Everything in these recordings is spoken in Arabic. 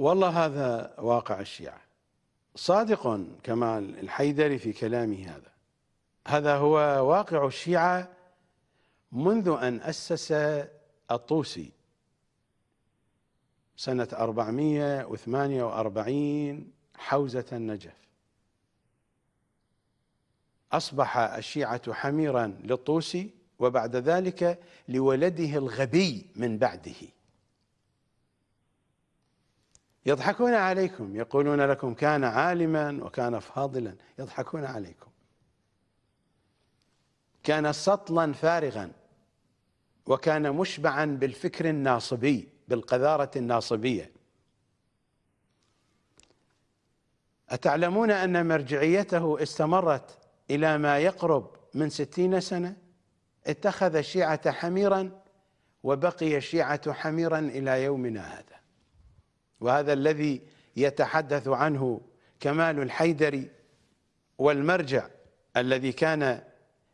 والله هذا واقع الشيعة. صادق كمال الحيدري في كلامه هذا. هذا هو واقع الشيعة منذ أن أسس الطوسي سنة 448 حوزة النجف. أصبح الشيعة حميرا للطوسي وبعد ذلك لولده الغبي من بعده. يضحكون عليكم يقولون لكم كان عالما وكان فاضلا يضحكون عليكم. كان سطلا فارغا وكان مشبعا بالفكر الناصبي بالقذارة الناصبية. أتعلمون أن مرجعيته استمرت إلى ما يقرب من ستين سنة؟ اتخذ الشيعة حميرا وبقي الشيعة حميرا إلى يومنا هذا. وهذا الذي يتحدث عنه كمال الحيدري والمرجع الذي كان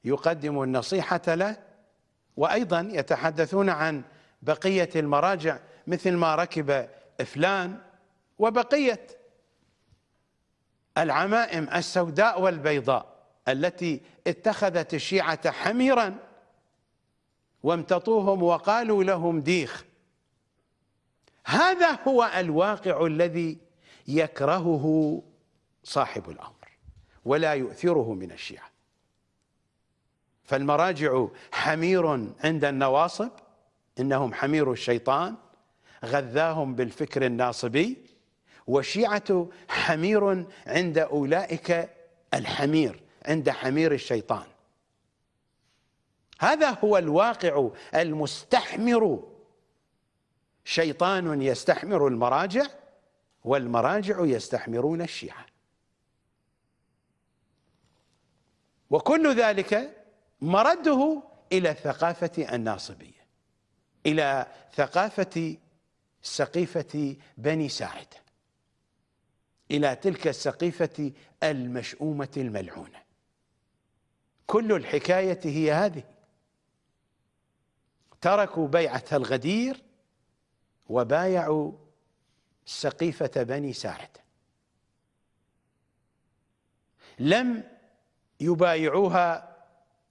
يقدم النصيحة له وأيضا يتحدثون عن بقية المراجع مثل ما ركب فلان وبقية العمائم السوداء والبيضاء التي اتخذت الشيعة حميرا وامتطوهم وقالوا لهم ديخ. هذا هو الواقع الذي يكرهه صاحب الأمر ولا يؤثره من الشيعة. فالمراجع حمير عند النواصب إنهم حمير الشيطان غذاهم بالفكر الناصبي والشيعة حمير عند أولئك الحمير عند حمير الشيطان. هذا هو الواقع المستحمر شيطان يستحمر المراجع والمراجع يستحمرون الشيعة. وكل ذلك مرده إلى الثقافة الناصبية إلى ثقافة سقيفة بني ساعدة إلى تلك السقيفة المشؤومة الملعونة. كل الحكاية هي هذه. تركوا بيعة الغدير وبايعوا سقيفة بني ساعدة لم يبايعوها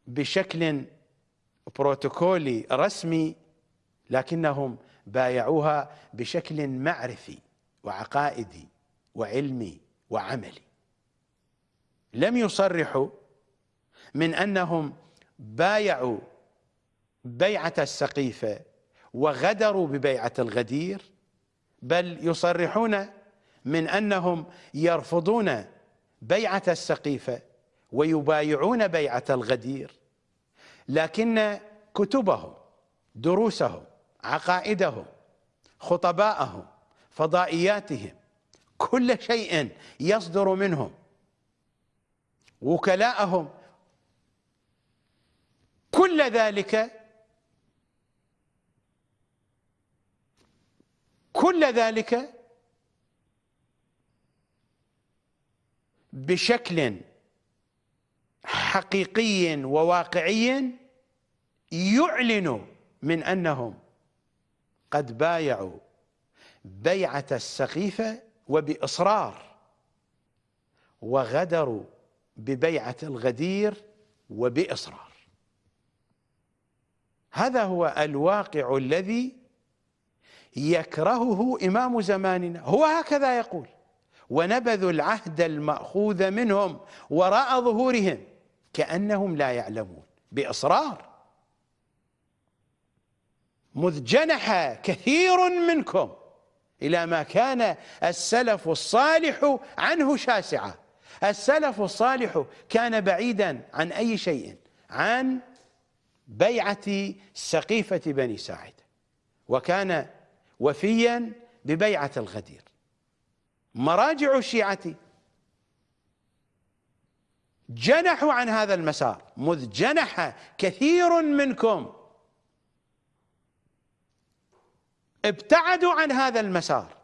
بشكل بروتوكولي رسمي لكنهم بايعوها بشكل معرفي وعقائدي وعلمي وعملي. لم يصرحوا من أنهم بايعوا بيعة السقيفة وغدروا ببيعة الغدير بل يصرحون من أنهم يرفضون بيعة السقيفة ويبايعون بيعة الغدير. لكن كتبهم دروسهم عقائدهم خطباءهم فضائياتهم كل شيء يصدر منهم. وكلاءهم كل ذلك كل ذلك بشكل حقيقي وواقعي يعلن من أنهم قد بايعوا بيعة السقيفة وبإصرار وغدروا ببيعة الغدير وبإصرار. هذا هو الواقع الذي يكرهه إمام زماننا. هو هكذا يقول ونبذوا العهد المأخوذ منهم وراء ظهورهم كأنهم لا يعلمون. بإصرار. مذ جنح كثير منكم إلى ما كان السلف الصالح عنه شاسعا السلف الصالح كان بعيدا عن أي شيء؟ عن بيعة سقيفة بني ساعد. وكان وفيا ببيعة الغدير. مراجع الشيعة جنحوا عن هذا المسار مذ جنح كثير منكم. ابتعدوا عن هذا المسار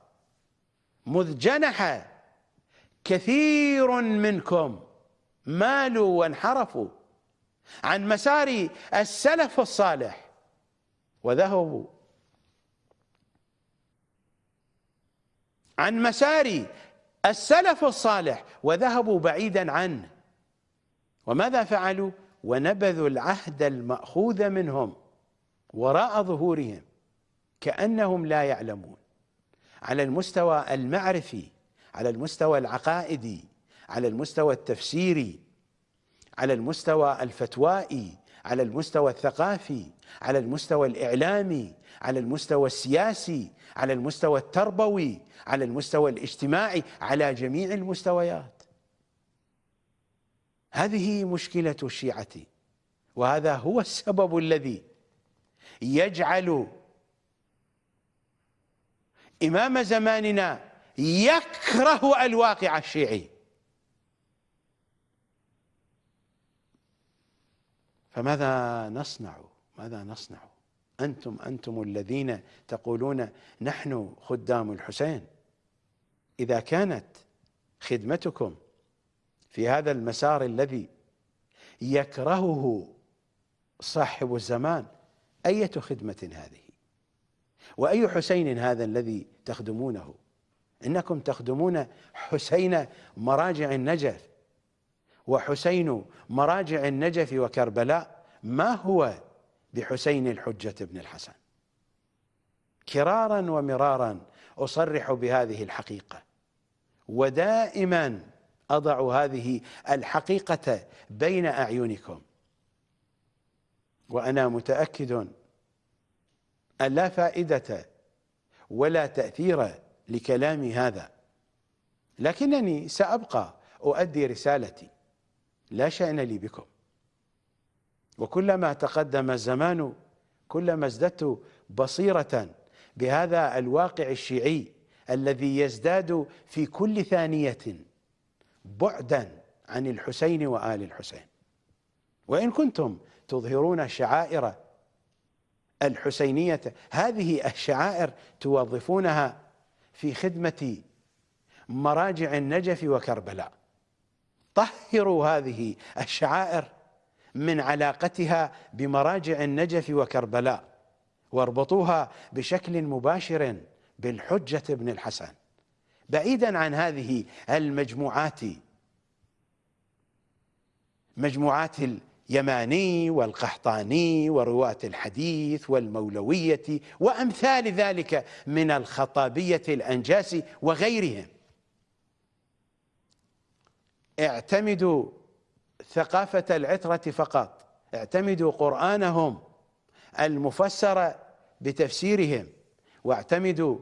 مذ جنح كثير منكم. مالوا وانحرفوا عن مسار السلف الصالح وذهبوا عن مسار السلف الصالح وذهبوا بعيدا عنه وماذا فعلوا؟ ونبذوا العهد المأخوذ منهم وراء ظهورهم كأنهم لا يعلمون. على المستوى المعرفي على المستوى العقائدي على المستوى التفسيري على المستوى الفتوائي على المستوى الثقافي على المستوى الإعلامي على المستوى السياسي على المستوى التربوي على المستوى الاجتماعي على جميع المستويات. هذه مشكلة الشيعة وهذا هو السبب الذي يجعل إمام زماننا يكره الواقع الشيعي. فماذا نصنع؟ ماذا نصنع؟ أنتم أنتم الذين تقولون نحن خدام الحسين. إذا كانت خدمتكم في هذا المسار الذي يكرهه صاحب الزمان أية خدمة هذه؟ وأي حسين هذا الذي تخدمونه؟ إنكم تخدمون حسين مراجع النجف. وحسين مراجع النجف وكربلاء ما هو بحسين الحجة بن الحسن؟ كرارا ومرارا أصرح بهذه الحقيقة. ودائما أضع هذه الحقيقة بين أعينكم. وأنا متأكد أن لا فائدة ولا تأثير لكلامي هذا لكنني سأبقى أؤدي رسالتي. لا شأن لي بكم. وكلما تقدم الزمان كلما ازددت بصيرة بهذا الواقع الشيعي الذي يزداد في كل ثانية بعدا عن الحسين وآل الحسين. وإن كنتم تظهرون شعائر الحسينية هذه الشعائر توظفونها في خدمة مراجع النجف وكربلاء. طهروا هذه الشعائر من علاقتها بمراجع النجف وكربلاء واربطوها بشكل مباشر بالحجة بن الحسن. بعيدا عن هذه المجموعات مجموعات اليماني والقحطاني ورواة الحديث والمولوية وأمثال ذلك من الخطابية الأنجاس وغيرهم. اعتمدوا ثقافة العترة فقط اعتمدوا قرآنهم المفسر بتفسيرهم واعتمدوا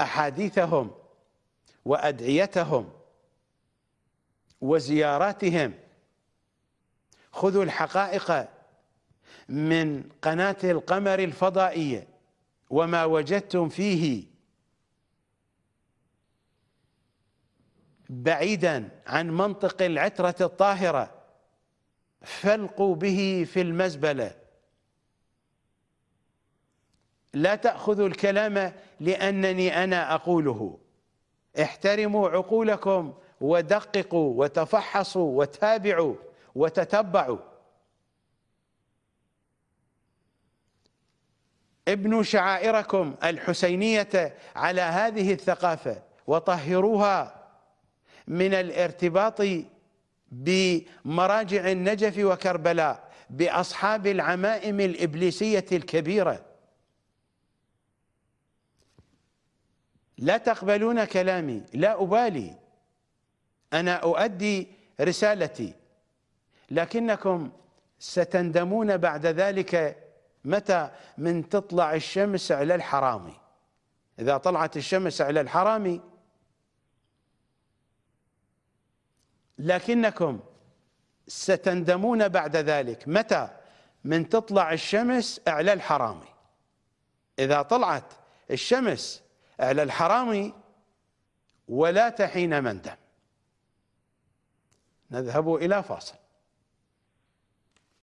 أحاديثهم وأدعيتهم وزياراتهم. خذوا الحقائق من قناة القمر الفضائية وما وجدتم فيه. بعيدا عن منطق العترة الطاهرة فالقوا به في المزبلة. لا تأخذوا الكلام لأنني أنا أقوله. احترموا عقولكم ودققوا وتفحصوا وتابعوا وتتبعوا. ابنوا شعائركم الحسينية على هذه الثقافة وطهروها. من الارتباط بمراجع النجف وكربلاء بأصحاب العمائم الإبليسية الكبيرة. لا تقبلون كلامي لا أبالي. أنا أؤدي رسالتي. لكنكم ستندمون بعد ذلك متى من تطلع الشمس على الحرامي إذا طلعت الشمس على الحرامي لكنكم ستندمون بعد ذلك. متى؟ من تطلع الشمس أعلى الحرامي. إذا طلعت الشمس أعلى الحرامي ولا تحين مندم نذهب إلى فاصل.